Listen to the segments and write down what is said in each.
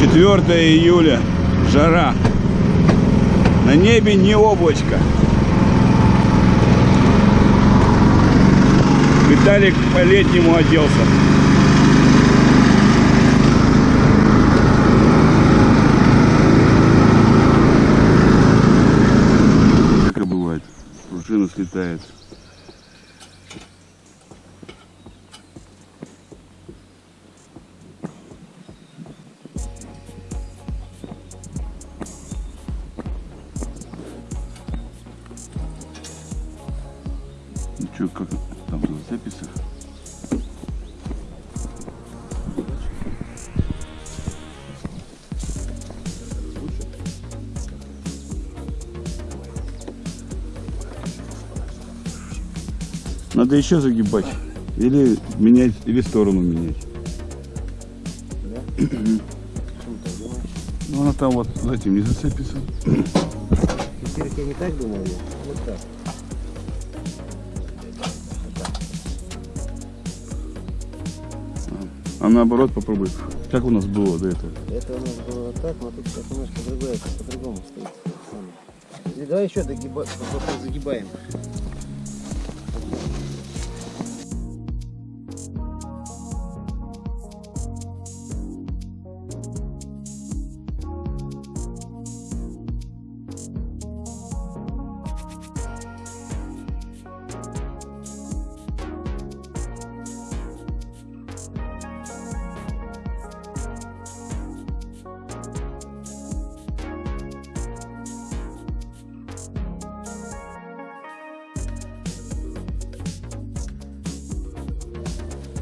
4 июля. Жара. На небе не облачко. Виталик по-летнему оделся. Как бывает. Пружина слетает. Как там в записях? Надо еще загибать. Или менять, или сторону менять. Ну она там вот за этим не зацепится. Теперь не так думал, я вот так. А наоборот попробуй. Как у нас было до этого? Это у нас было так, но тут сейчас немножко другое, по-другому стоит. Давай еще догиба... загибаем.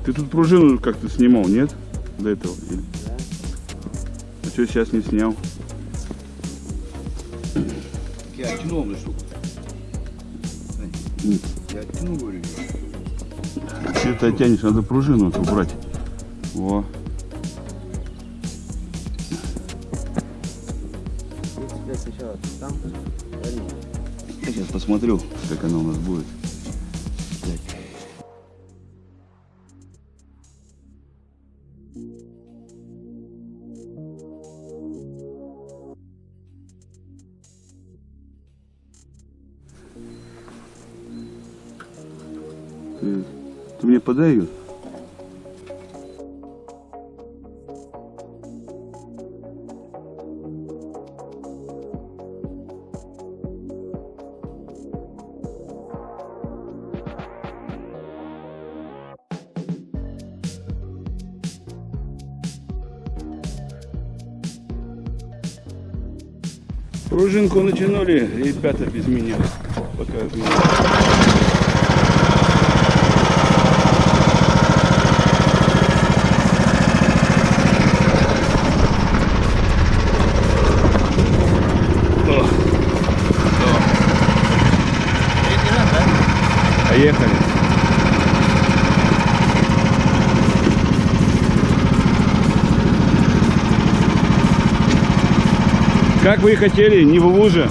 Ты тут пружину как-то снимал, нет? До этого? Или- Да. А что сейчас не снял? Я оттянул на штуку. Я оттянул, говорю. Ты оттянешь, надо пружину вот убрать. Во. Вот тебя сначала там, парень. Я сейчас посмотрю, как она у нас будет. Мне подай ее? Пружинку натянули ребята без меня. Пока Как вы и хотели, не в луже.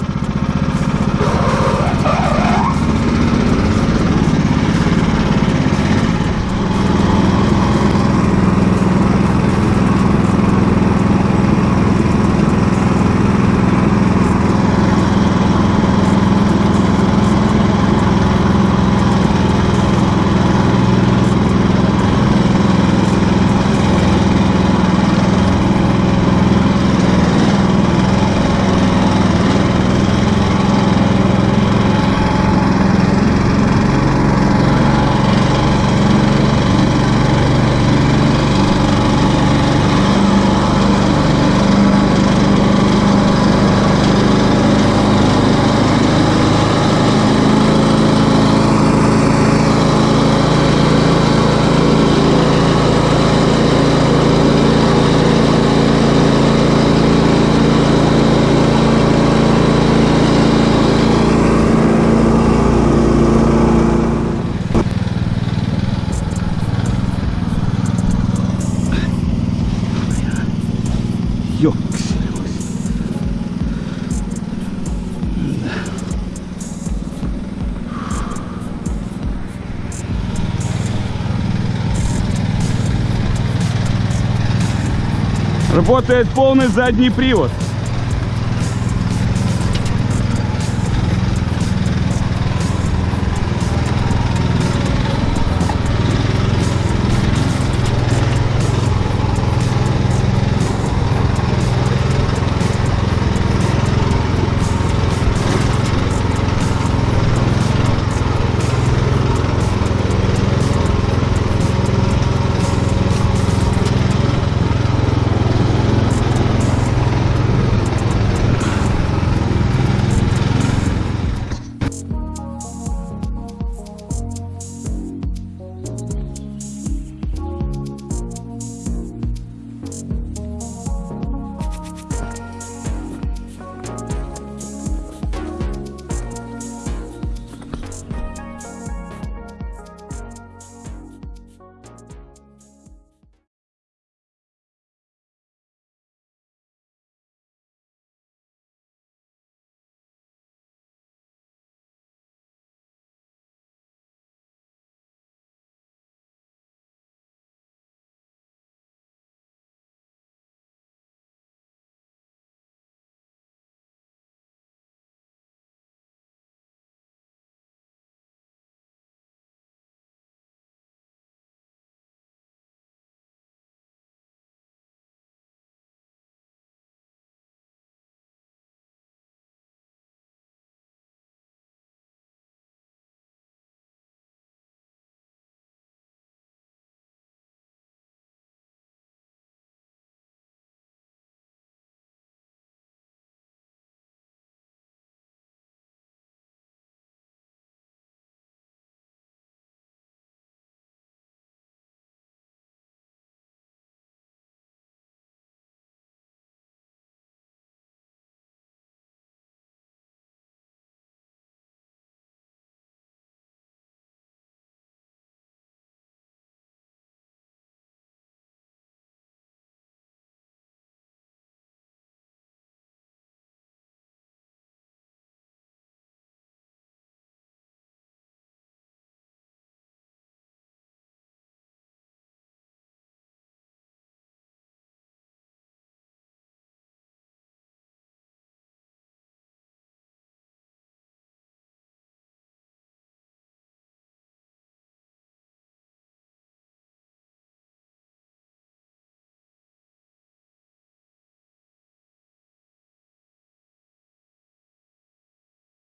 Работает полный задний привод.